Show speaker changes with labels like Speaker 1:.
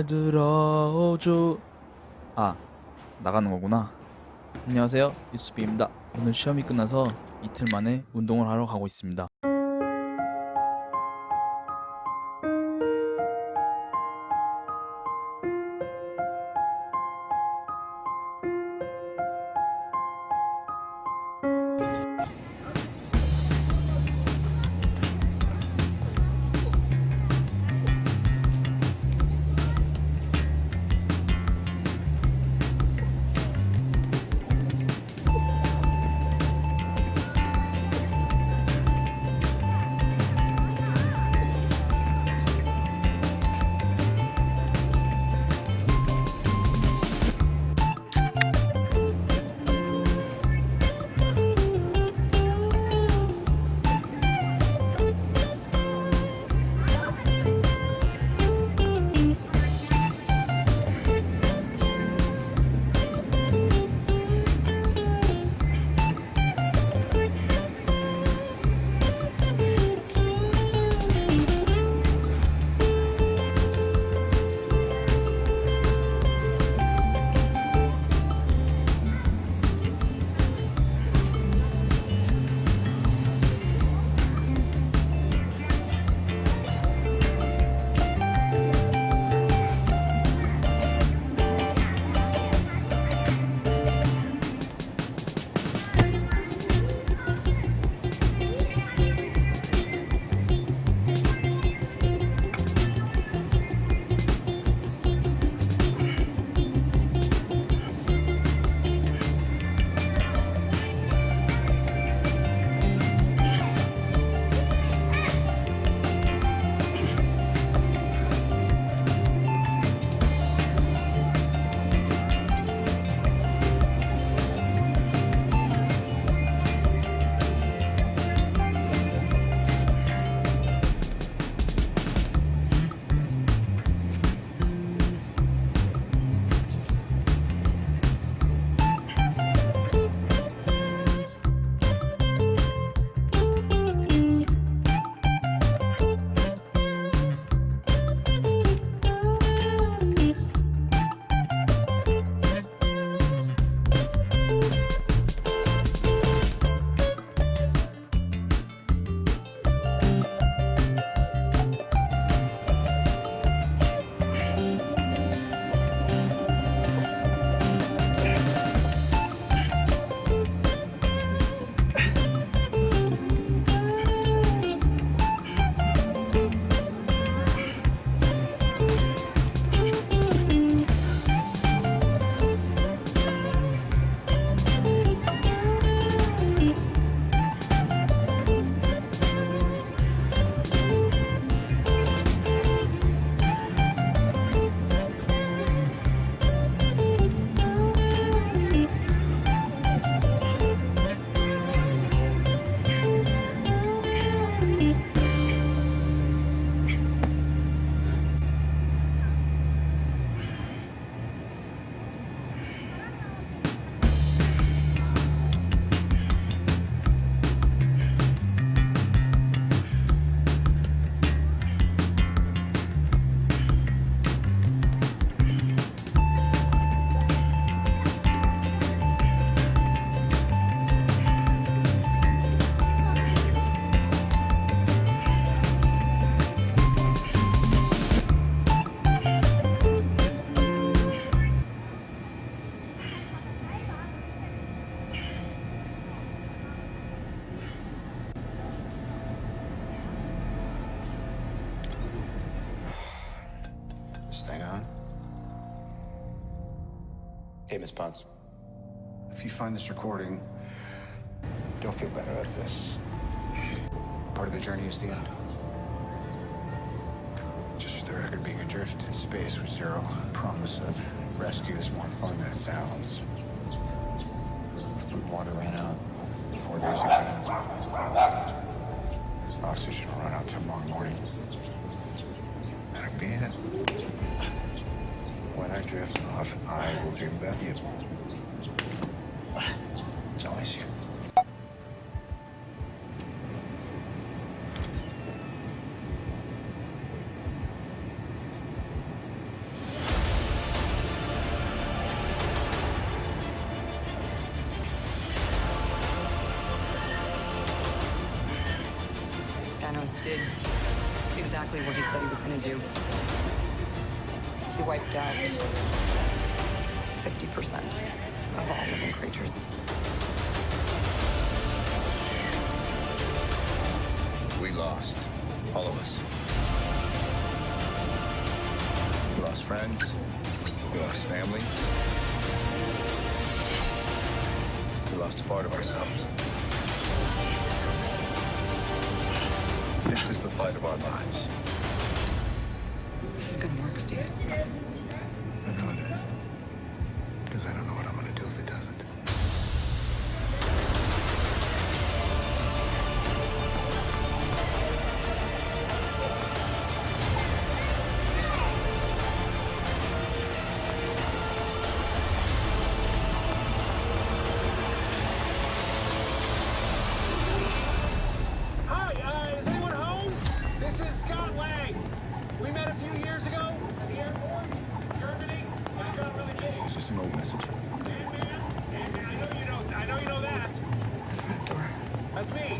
Speaker 1: 날 들어줘. 아 나가는 거구나. 안녕하세요. 유스비입니다. 오늘 시험이 끝나서 이틀 만에 운동을 하러 가고 있습니다
Speaker 2: Hey, Miss Potts. If you find this recording, don't feel better at this. Part of the journey is the end. Just for the record, being adrift in space with zero promise of rescue is more fun than it sounds. Food and water ran out four days ago. Oxygen will run out tomorrow morning. drift off, I will dream about you. It's always you.
Speaker 3: Thanos did exactly what he said he was gonna do. He wiped out 50% of all living creatures.
Speaker 4: We lost. All of us. We lost friends. We lost family. We lost a part of ourselves. This is the fight of our lives.
Speaker 3: This is to work, Steve. I
Speaker 2: know it is. Because I don't know what
Speaker 5: that a few years ago at the airport, Germany, but got really.
Speaker 2: It's just an old message. Ant-Man, Ant-Man, I
Speaker 5: know you know, I know you know that.
Speaker 3: It's the. That's me.